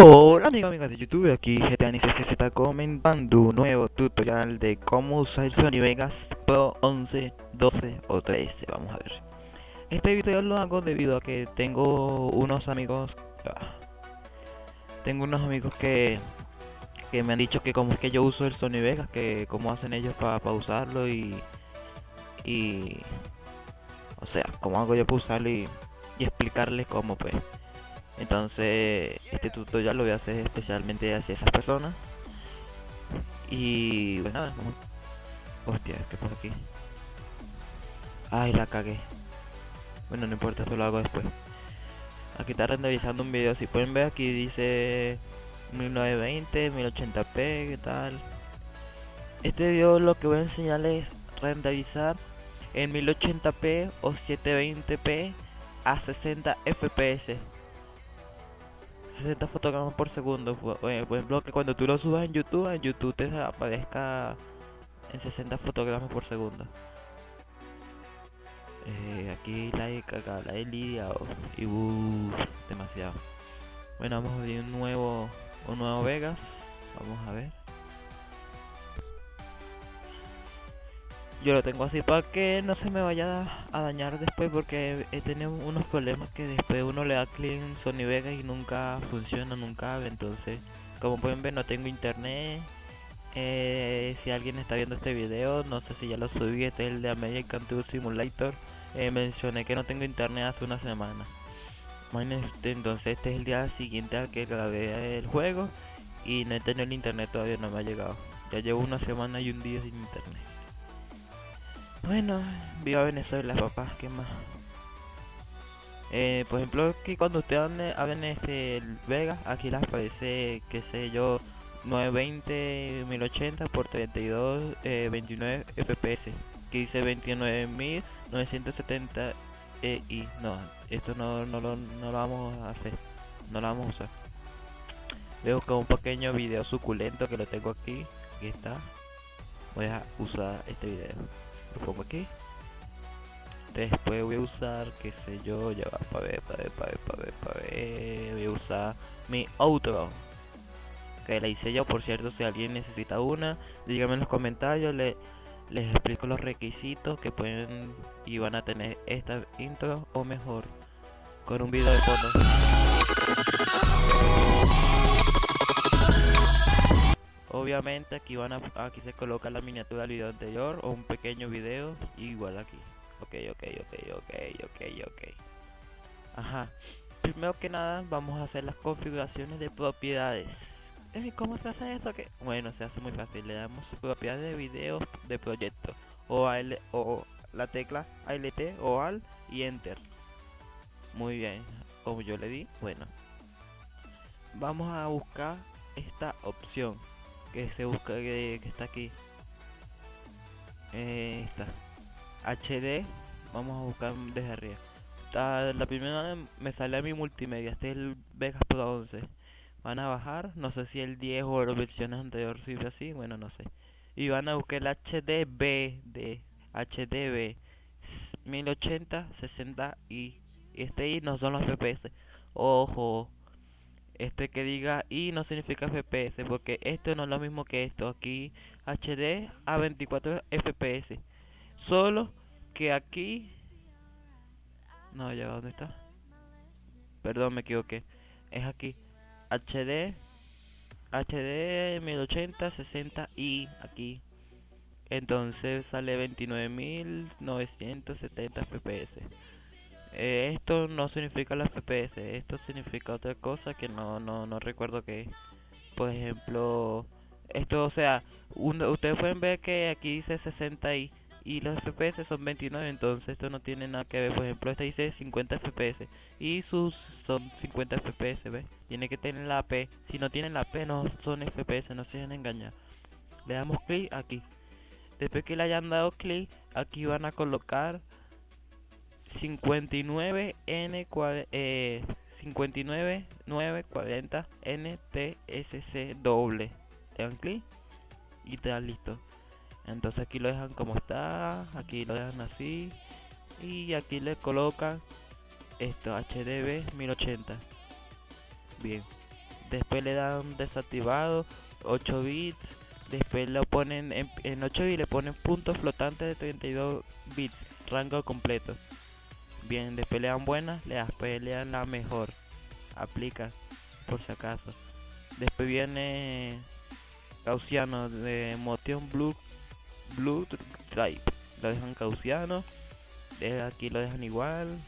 Hola amigos amigas de YouTube, aquí GTANICC está comentando un nuevo tutorial de cómo usar Sony Vegas Pro 11, 12 o 13, vamos a ver. Este video lo hago debido a que tengo unos amigos ah, Tengo unos amigos que, que me han dicho que como es que yo uso el Sony Vegas, que cómo hacen ellos para usarlo y, y... O sea, cómo hago yo para usarlo y, y explicarles cómo pues entonces este tutorial lo voy a hacer especialmente hacia esas personas. Y pues nada hostia qué pasa aquí. Ay la cagué. Bueno no importa eso lo hago después. Aquí está renderizando un video. Si pueden ver aquí dice 1920 1080p qué tal este video lo que voy a enseñarles es renderizar en 1080p o 720p a 60 fps 60 fotogramas por segundo. Por ejemplo, que cuando tú lo subas en YouTube, en YouTube te aparezca en 60 fotogramas por segundo. Eh, aquí he cagado, la he liado. Y uh, demasiado. Bueno, vamos a ver un nuevo, un nuevo Vegas. Vamos a ver. Yo lo tengo así para que no se me vaya a dañar después porque he tenido unos problemas que después uno le da clic en Sony Vegas y nunca funciona, nunca entonces como pueden ver no tengo internet eh, si alguien está viendo este video, no sé si ya lo subí, este es el de American Tour Simulator eh, mencioné que no tengo internet hace una semana. Entonces este es el día siguiente al que grabé el juego y no he tenido el internet todavía no me ha llegado. Ya llevo una semana y un día sin internet bueno, viva Venezuela, papá, ¿qué más? Eh, por ejemplo, que cuando ustedes abren este Vega, aquí les aparece, qué sé yo, 920 1080 por 32 eh, 29 fps que dice 29970 EI no esto no, no, lo, no lo vamos a hacer no lo vamos a usar. Veo como un pequeño video suculento que lo tengo aquí aquí está. Voy a usar este video lo pongo aquí. Después voy a usar qué sé yo ya va para ver para ver para ver para ver para ver. Voy a usar mi outro que la hice yo por cierto si alguien necesita una díganme en los comentarios le, les explico los requisitos que pueden y van a tener esta intro o mejor con un video de fondo obviamente aquí van a aquí se coloca la miniatura del video anterior o un pequeño video igual aquí ok ok ok ok ok ok ajá primero que nada vamos a hacer las configuraciones de propiedades ¿Cómo se hace eso? que Bueno, se hace muy fácil. Le damos propiedades de video de proyecto. O, o la tecla ALT o AL y Enter. Muy bien. Como yo le di. Bueno. Vamos a buscar esta opción que se busca que, está aquí. Eh, está. HD vamos a buscar desde arriba. La primera me sale a mi multimedia este es el Vegas Pro 11 van a bajar no sé si el 10 o las versiones anteriores sirve así bueno no sé. Y van a buscar el HDB de HDB 1080 60 y este y no son los FPS ojo este que diga y no significa FPS porque esto no es lo mismo que esto. Aquí HD a 24 FPS solo que aquí no ya dónde está perdón me equivoqué. Es aquí HD HD 1080 60 y aquí. Entonces sale 29.970 FPS eh, esto no significa la FPS, esto significa otra cosa que no, no, no recuerdo que Por ejemplo, esto, o sea, ustedes pueden ver que aquí dice 60 y, y los FPS son 29, entonces esto no tiene nada que ver. Por ejemplo, este dice 50 FPS y sus son 50 FPS. Tiene que tener la P. Si no tienen la P, no son FPS, no se dejen engañar. Le damos clic aquí. Después que le hayan dado clic, aquí van a colocar 59 N eh, 59 940 NTSC doble. Le dan clic y te dan listo. Entonces aquí lo dejan como está, aquí lo dejan así y aquí le colocan esto HDB 1080. Bien. después le dan desactivado 8 bits después lo ponen en, 8 bits le ponen puntos flotantes de 32 bits rango completo bien después le dan buena le después le dan la mejor. Aplica por si acaso. Después viene Gaussiano de Motion Blue Blue Type. Lo dejan Gaussiano aquí lo dejan igual.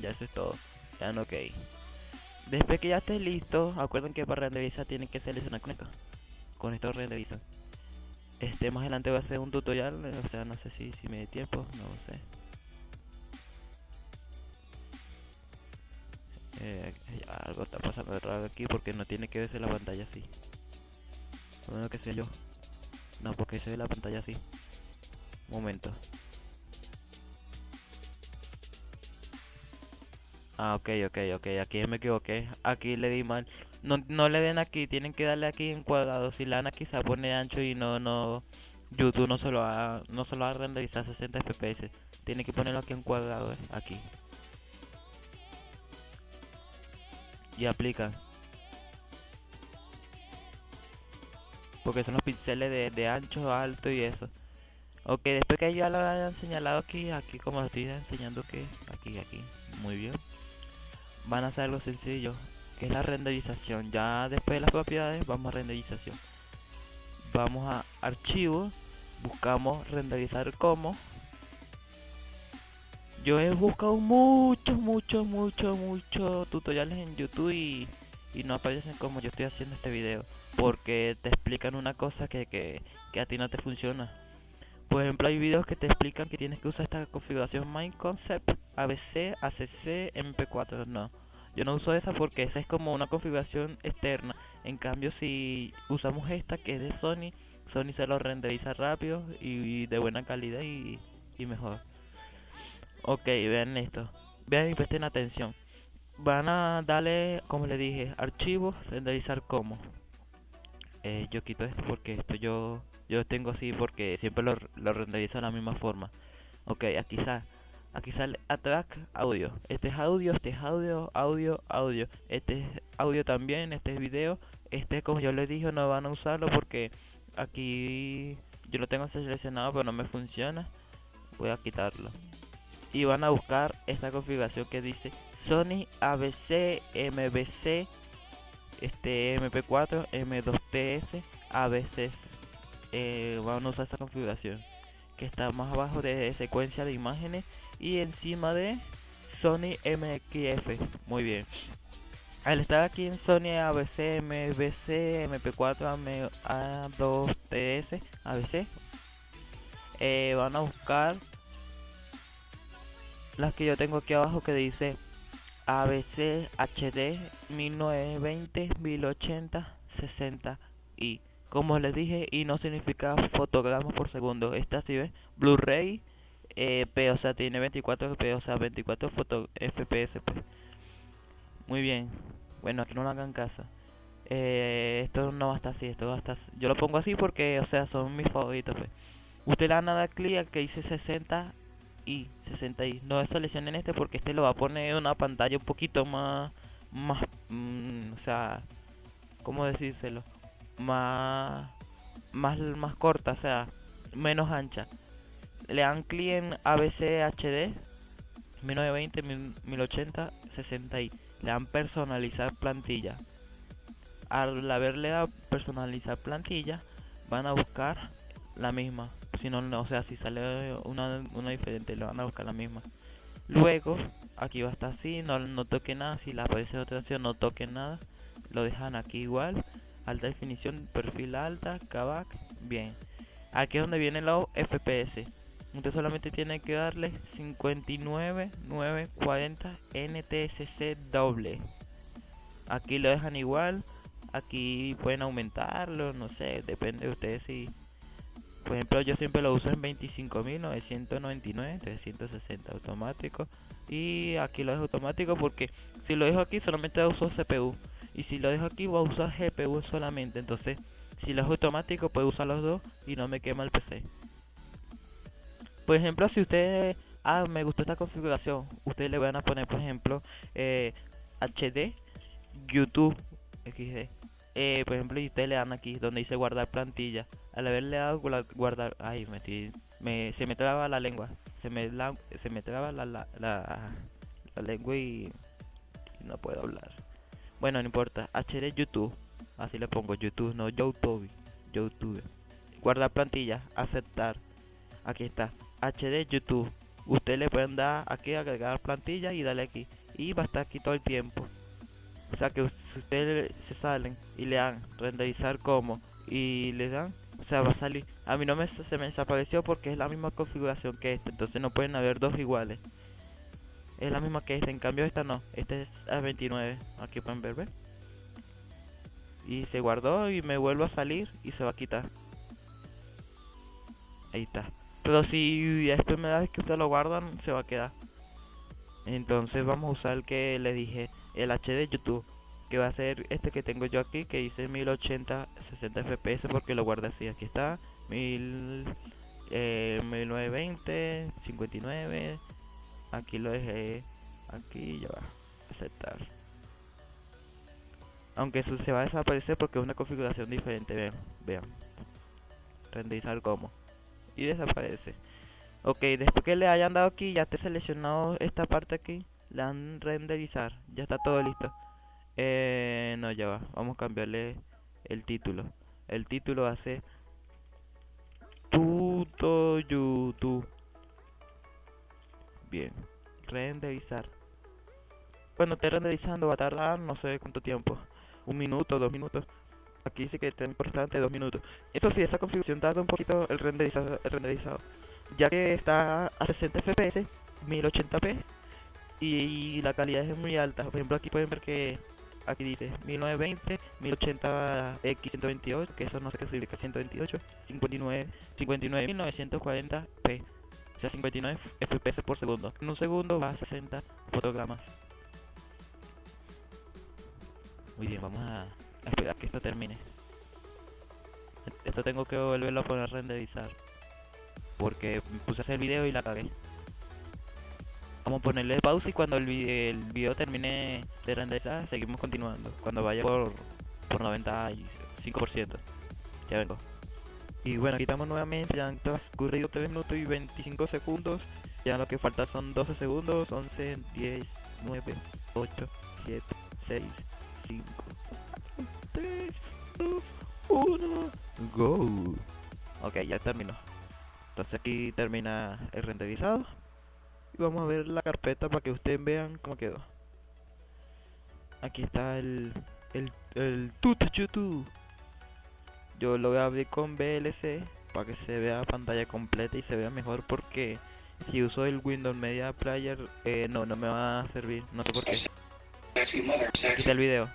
Ya eso es todo ya no ok. Después que ya esté listo acuerden que para renderizar tienen que seleccionar con esto. Con esto renderiza este más adelante va a ser un tutorial o sea no sé si, si me dé tiempo no sé eh, algo está pasando raro aquí porque no tiene que verse la pantalla así bueno que sé yo no porque se ve la pantalla así momento Ah, ok, ok, ok, aquí me equivoqué. Aquí le di mal. No, no le den aquí, tienen que darle aquí en cuadrado. Si le dan aquí pone ancho y no, no... YouTube no se lo va, no se lo va a renderizar 60 fps. Tiene que ponerlo aquí en cuadrado, eh, aquí. Y aplica. Porque son los píxeles de, de ancho, alto y eso. Ok, después que ya lo hayan señalado aquí, aquí como estoy enseñando que aquí, aquí. Muy bien van a hacer algo sencillo que es la renderización ya después de las propiedades vamos a renderización vamos a archivo buscamos renderizar como yo he buscado muchos muchos muchos muchos tutoriales en youtube y, no aparecen como yo estoy haciendo este video porque te explican una cosa que, que, a ti no te funciona por ejemplo hay videos que te explican que tienes que usar esta configuración Mind Concept ABC, ACC, MP4, no. Yo no uso esa porque esa es como una configuración externa. En cambio si usamos esta que es de Sony, Sony se lo renderiza rápido y, de buena calidad y, mejor. Ok, vean esto. Vean y presten atención. Van a darle, como le dije, archivo, renderizar como. Eh, yo quito esto porque esto yo yo tengo así porque siempre lo, lo renderizo de la misma forma. Ok, aquí sale. Aquí sale Attack Audio. Este es audio, este es audio, audio, audio. Este es audio también, este es video. Este, como yo les dije, no van a usarlo porque aquí yo lo tengo seleccionado pero no me funciona. Voy a quitarlo. Y van a buscar esta configuración que dice Sony ABC MBC este MP4 M2TS ABC eh, van a usar esa configuración que está más abajo de secuencia de imágenes y encima de Sony MXF muy bien. Al estar aquí en Sony ABC, MBC, MP4, A2TS, ABC eh, van a buscar las que yo tengo aquí abajo que dice ABC HD 1920 1080 60 y como les dije y no significa fotogramas por segundo. Esta si ve Blu-ray eh, P o sea tiene 24 P o sea 24 foto FPS pues. muy bien. Bueno aquí no lo hagan caso. Eh, esto no va a estar así esto va a estar yo lo pongo así porque o sea son mis favoritos pues. usted le da nada clic que dice 60 y 60 y no seleccionen este porque este lo va a poner una pantalla un poquito más más mm, o sea cómo decírselo más, más, más corta, o sea, menos ancha. Le dan clic en ABC HD 1920, 1080, 60 y le dan personalizar plantilla. Al haberle dado personalizar plantilla, van a buscar la misma. Si no, o sea, si sale una, una diferente, le van a buscar la misma. Luego, aquí va a estar así, no, no toque nada. Si le aparece otra opción, no toque nada. Lo dejan aquí igual alta definición, perfil alta, KVAC, bien. Aquí es donde viene los FPS. Usted solamente tiene que darle 59940 NTSC doble. Aquí lo dejan igual. Aquí pueden aumentarlo, no sé, depende de ustedes si... Por ejemplo, yo siempre lo uso en 25.999, 360 automático. Y aquí lo dejo automático porque si lo dejo aquí solamente uso CPU y si lo dejo aquí voy a usar GPU solamente entonces si lo es automático puedo usar los dos y no me quema el PC por ejemplo si ustedes ah me gustó esta configuración ustedes le van a poner por ejemplo HD eh, YouTube XD. Eh, por ejemplo, y ustedes le dan aquí donde dice guardar plantilla. Al haberle dado guardar, ay, metí, me, se me traba la lengua, se me, la, se me traba la, la, la, lengua y, no puedo hablar. Bueno, no importa. HD YouTube, así le pongo YouTube, no YouTube, YouTube. Guardar plantilla, aceptar. Aquí está. HD YouTube. Ustedes le pueden dar aquí agregar plantilla y darle aquí. Y va a estar aquí todo el tiempo. O sea que ustedes se salen y le dan renderizar como y le dan, o sea va a salir. A mí no me, se me desapareció porque es la misma configuración que esta, entonces no pueden haber dos iguales. Es la misma que esta, en cambio esta no, esta es a 29, aquí pueden ver. Y se guardó y me vuelvo a salir y se va a quitar. Ahí está. Pero si es primera vez que ustedes lo guardan, se va a quedar. Entonces vamos a usar el que le dije, el HD YouTube. Que va a ser este que tengo yo aquí, que dice 1080 60 fps porque lo guardé así. Aquí está, 1000, eh, 1920, 59. Aquí lo dejé, aquí ya va, aceptar. Aunque eso se va a desaparecer porque es una configuración diferente, vean, vean. Renderizar como y desaparece. Ok, después que le hayan dado aquí, ya te seleccionado esta parte aquí, le dan renderizar, ya está todo listo. Eh, no, ya va, vamos a cambiarle el título. El título ser Tuto YouTube. Bien, renderizar. Bueno, te renderizando va a tardar no sé cuánto tiempo. Un minuto, dos minutos. Aquí dice que está importante dos minutos. Eso sí, esa configuración tarda un poquito el renderizado, el renderizado ya que está a 60 fps, 1080p y la calidad es muy alta. Por ejemplo, aquí pueden ver que aquí dice 1920, 1080x128, que eso no sé qué significa 128, 59, 59 1940p. O sea, 59 fps por segundo. En un segundo va a 60 fotogramas. Muy bien, vamos a esperar que esto termine. Esto tengo que volverlo a poner a renderizar. Porque puse hacer el video y la cagué. Vamos a ponerle pausa y cuando el, video, termine de renderizar, seguimos continuando. Cuando vaya por, por 95%. Ya vengo. Y bueno, aquí estamos nuevamente, ya han transcurrido 3 minutos y 25 segundos. Ya lo que falta son 12 segundos, 11, 10, 9, 8, 7, 6, 5, 3, 2, 1, go. Ok, ya terminó. Entonces aquí termina el renderizado. Y vamos a ver la carpeta para que ustedes vean cómo quedó. Aquí está el, el, el YouTube. Yo lo voy a abrir con VLC para que se vea pantalla completa y se vea mejor porque si uso el Windows Media Player eh, no, no me va a servir, no sé por qué. Aquí el video.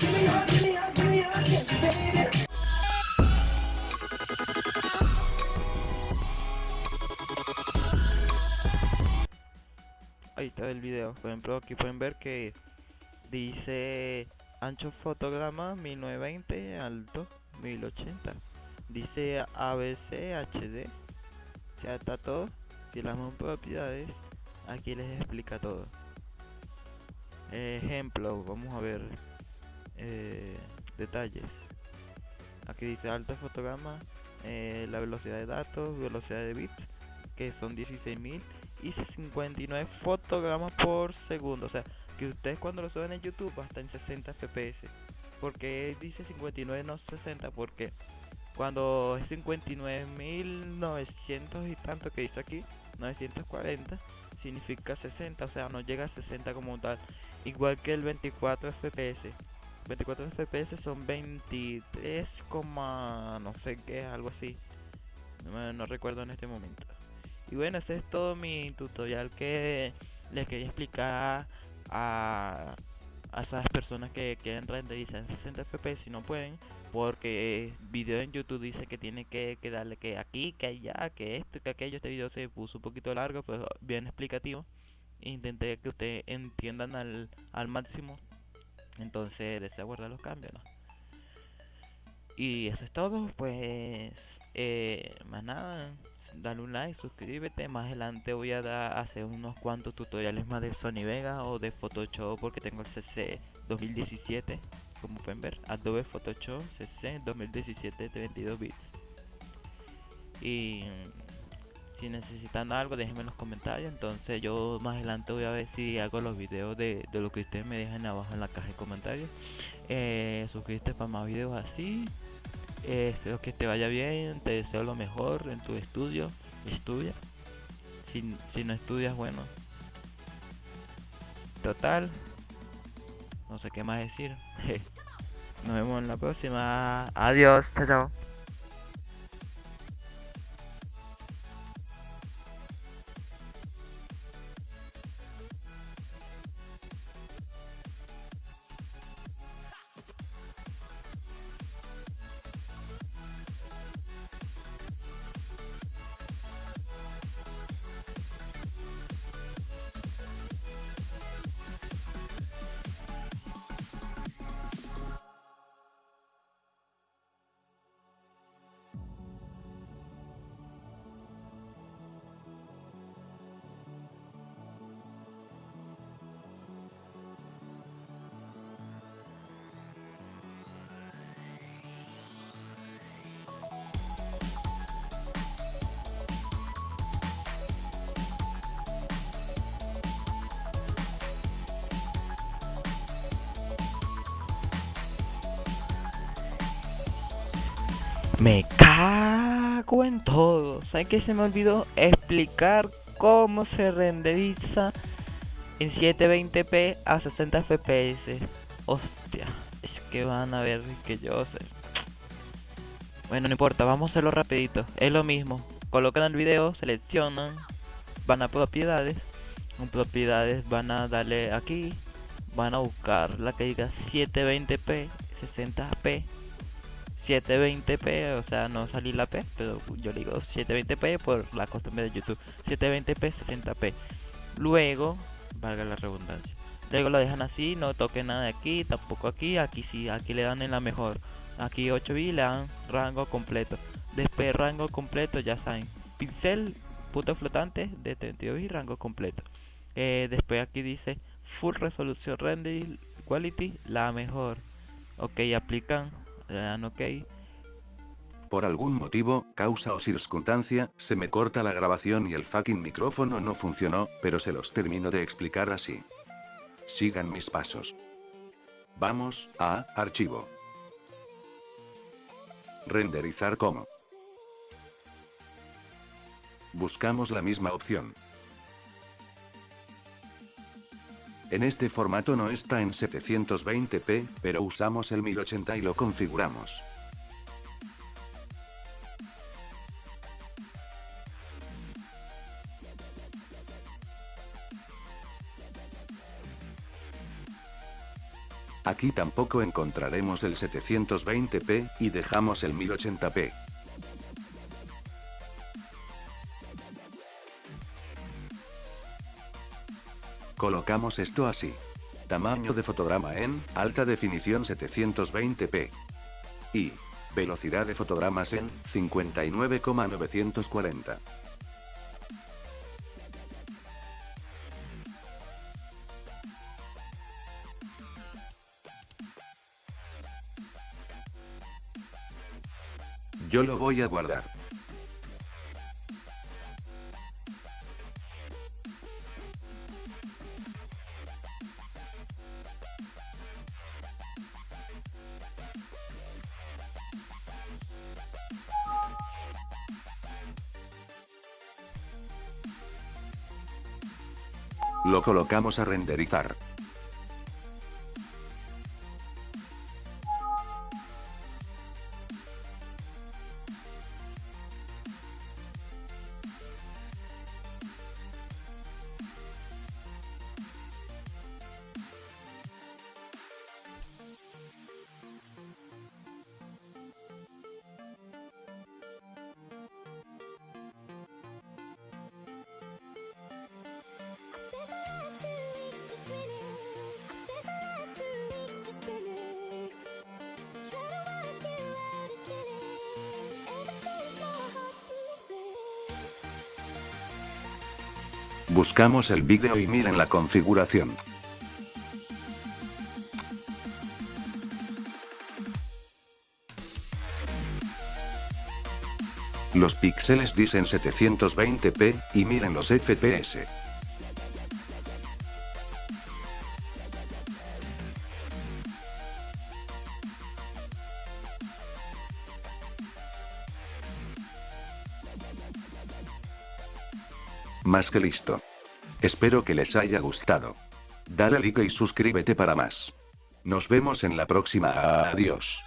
Ahí está el video. Por ejemplo, aquí pueden ver que dice ancho fotograma 1920, alto 1080. Dice ABC HD. Ya está todo. Si las propiedades, aquí les explica todo. Ejemplo, vamos a ver eh, detalles. Aquí dice alto fotograma, eh, la velocidad de datos, velocidad de bits, que son 16.000 y 59 fotogramas por segundo. O sea, que ustedes cuando lo suben en YouTube va a estar en 60 fps. Porque dice 59 no 60 porque cuando es 59.900 y tanto que dice aquí, 940 significa 60, o sea, no llega a 60 como tal. Igual que el 24 fps. 24 fps son 23, no sé qué, algo así. No recuerdo en este momento. Y bueno, ese es todo mi tutorial que les quería explicar a, a esas personas que quieren renderizar en 60 fps si no pueden. Porque video en YouTube dice que tiene que, darle que aquí, que allá, que esto, que aquello. Este video se puso un poquito largo, pero bien explicativo. Intenté que ustedes entiendan al, al máximo. Entonces deseo guardar los cambios. Y eso es todo. Pues eh, más nada dale un like, suscríbete. Más adelante voy a dar, hacer unos cuantos tutoriales más de Sony Vega o de Photoshop porque tengo el CC 2017. Como pueden ver, Adobe Photoshop CC 2017 de 22 bits. Y si necesitan algo, déjenme en los comentarios. Entonces yo más adelante voy a ver si hago los videos de, lo que ustedes me dejen abajo en la caja de comentarios. Eh, suscríbete para más videos así. Espero que te vaya bien, te deseo lo mejor en tu estudio. Estudia. Si, si no estudias, bueno. Total. No sé qué más decir. Nos vemos en la próxima. Adiós. Chao, chao. Me cago en todo. ¿Saben que se me olvidó explicar cómo se renderiza en 720p a 60 fps? Hostia, es que van a ver que yo sé. Bueno, no importa, vamos a hacerlo rapidito. Es lo mismo. Colocan el video, seleccionan, van a propiedades. En propiedades van a darle aquí, van a buscar la que diga 720p, 60p 720p, o sea, no salí la P, pero yo digo 720p por la costumbre de YouTube. 720p, 60p. Luego, valga la redundancia. Luego lo dejan así, no toquen nada de aquí, tampoco aquí, aquí sí, aquí le dan en la mejor. Aquí 8 b le dan rango completo. Después rango completo, ya saben. Pincel, puto flotante de 32 y rango completo. Eh, después aquí dice Full Resolution Render Quality, la mejor. Ok, aplican ok. Por algún motivo, causa o circunstancia, se me corta la grabación y el fucking micrófono no funcionó, pero se los termino de explicar así. Sigan mis pasos. Vamos, a, archivo. Renderizar como. Buscamos la misma opción. En este formato no está en 720p, pero usamos el 1080 y lo configuramos. Aquí tampoco encontraremos el 720p, y dejamos el 1080p. Colocamos esto así. Tamaño de fotograma en, alta definición 720p. Y, velocidad de fotogramas en, 59,940. Yo lo voy a guardar. Lo colocamos a renderizar. Buscamos el vídeo y miren la configuración. Los píxeles dicen 720p, y miren los FPS. Que listo. Espero que les haya gustado. Dale like y suscríbete para más. Nos vemos en la próxima. Adiós.